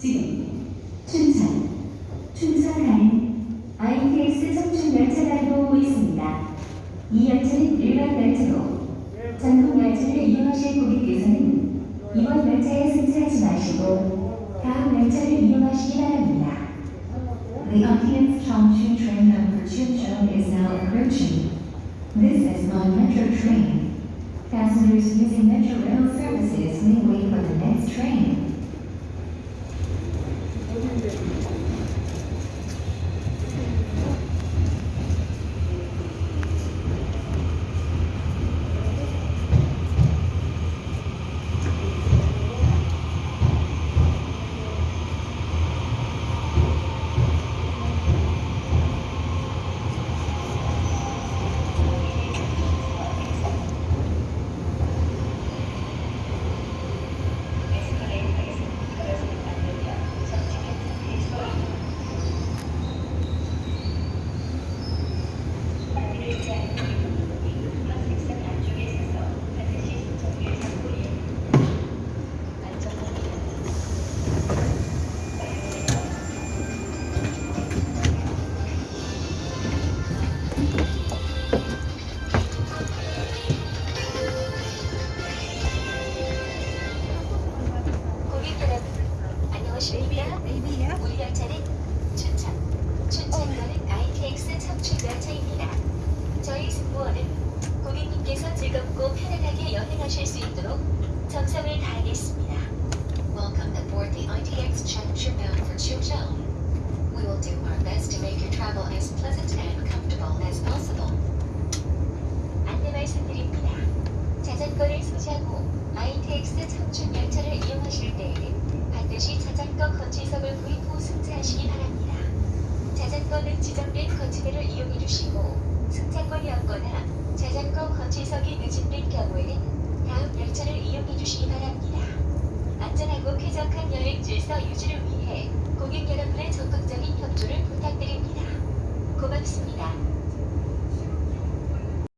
지금 춘천, 춘천 가는 ITX 청춘 열차가 들어오고 있습니다. 이 열차는 일반 열차로 전동 열차를 이용하실 고객께서는 이번 열차에 승차하지 마시고 다음 열차를 이용하시기 바랍니다. The ITX Chongqing train number Chuncheon is now approaching. This is non-metro train. Passengers using Metro Rail services may wait for the next train. 고객 여러분, 안녕하십니까? 우리 열차는 춘천, 춘천가는 ITX 청춘 열차입니다. 저희 승무원은 고객님께서 즐겁고 편안하게 여행하실 수 있도록 정성을 다하겠습니다. Welcome aboard the ITX Changchun bound for Chuzhou. We will do our best to make your travel as pleasant and comfortable as possible. 안내 말씀드립니다. 자전거를 소지하고 ITX 청춘 열차를 이용하실 때에는 반드시 자전거 거치석을 구입 후 승차하시기 바랍니다. 자전거는 지정된 거치대를 이용해 주시고 승차권이 없거나 자전거 거치석이 누진된 경우에는 다음 열차를 이용해 주시기 바랍니다. 안전하고 쾌적한 여행 질서 유지를 위해 고객 여러분의 적극적인 협조를 부탁드립니다.